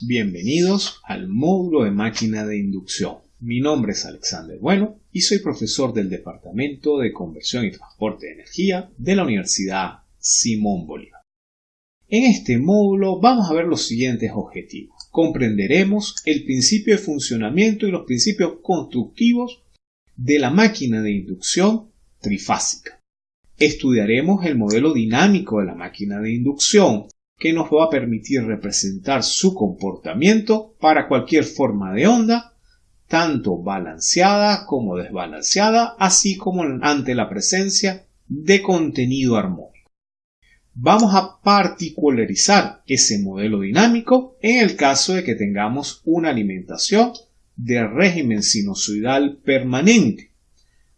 bienvenidos al módulo de máquina de inducción. Mi nombre es Alexander Bueno y soy profesor del Departamento de Conversión y Transporte de Energía de la Universidad Simón Bolívar. En este módulo vamos a ver los siguientes objetivos. Comprenderemos el principio de funcionamiento y los principios constructivos de la máquina de inducción trifásica. Estudiaremos el modelo dinámico de la máquina de inducción, que nos va a permitir representar su comportamiento para cualquier forma de onda, tanto balanceada como desbalanceada, así como ante la presencia de contenido armónico. Vamos a particularizar ese modelo dinámico en el caso de que tengamos una alimentación de régimen sinusoidal permanente.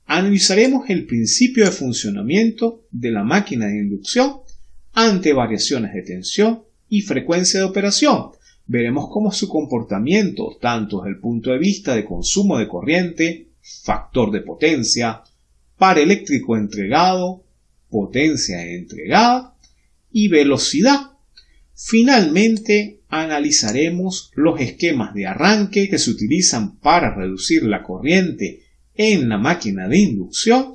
Analizaremos el principio de funcionamiento de la máquina de inducción ante variaciones de tensión y frecuencia de operación. Veremos cómo su comportamiento, tanto desde el punto de vista de consumo de corriente, factor de potencia, par eléctrico entregado, potencia entregada y velocidad. Finalmente, analizaremos los esquemas de arranque que se utilizan para reducir la corriente en la máquina de inducción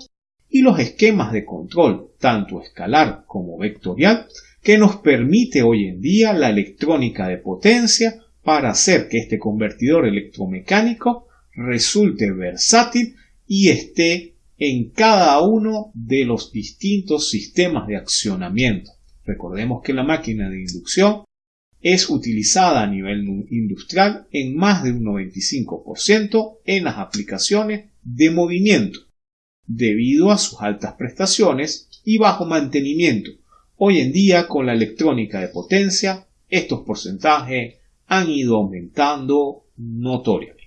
y los esquemas de control, tanto escalar como vectorial, que nos permite hoy en día la electrónica de potencia para hacer que este convertidor electromecánico resulte versátil y esté en cada uno de los distintos sistemas de accionamiento. Recordemos que la máquina de inducción es utilizada a nivel industrial en más de un 95% en las aplicaciones de movimiento debido a sus altas prestaciones y bajo mantenimiento. Hoy en día, con la electrónica de potencia, estos porcentajes han ido aumentando notoriamente.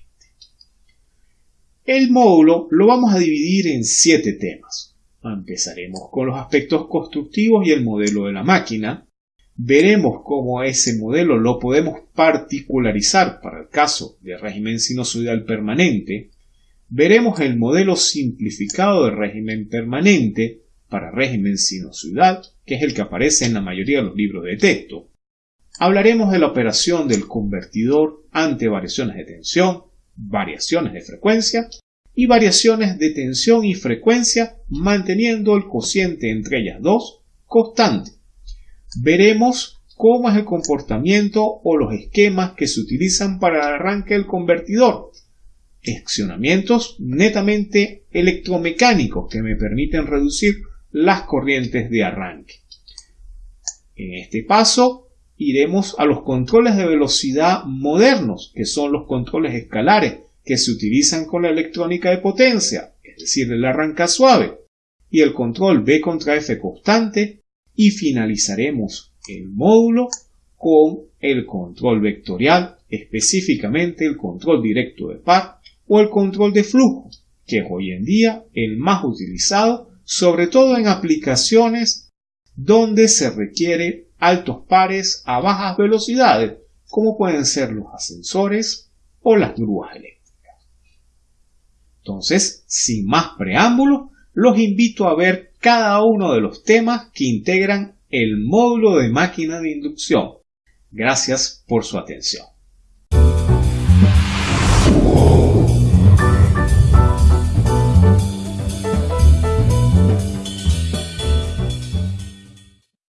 El módulo lo vamos a dividir en siete temas. Empezaremos con los aspectos constructivos y el modelo de la máquina. Veremos cómo ese modelo lo podemos particularizar para el caso de régimen sinusoidal permanente veremos el modelo simplificado de régimen permanente para régimen sinusoidal, que es el que aparece en la mayoría de los libros de texto. Hablaremos de la operación del convertidor ante variaciones de tensión, variaciones de frecuencia y variaciones de tensión y frecuencia manteniendo el cociente entre ellas dos constante. Veremos cómo es el comportamiento o los esquemas que se utilizan para el arranque del convertidor accionamientos netamente electromecánicos que me permiten reducir las corrientes de arranque. En este paso iremos a los controles de velocidad modernos, que son los controles escalares que se utilizan con la electrónica de potencia, es decir, el arranca suave, y el control B contra F constante, y finalizaremos el módulo con el control vectorial, específicamente el control directo de par o el control de flujo, que es hoy en día el más utilizado, sobre todo en aplicaciones donde se requiere altos pares a bajas velocidades, como pueden ser los ascensores o las grúas eléctricas. Entonces, sin más preámbulos, los invito a ver cada uno de los temas que integran el módulo de máquina de inducción. Gracias por su atención.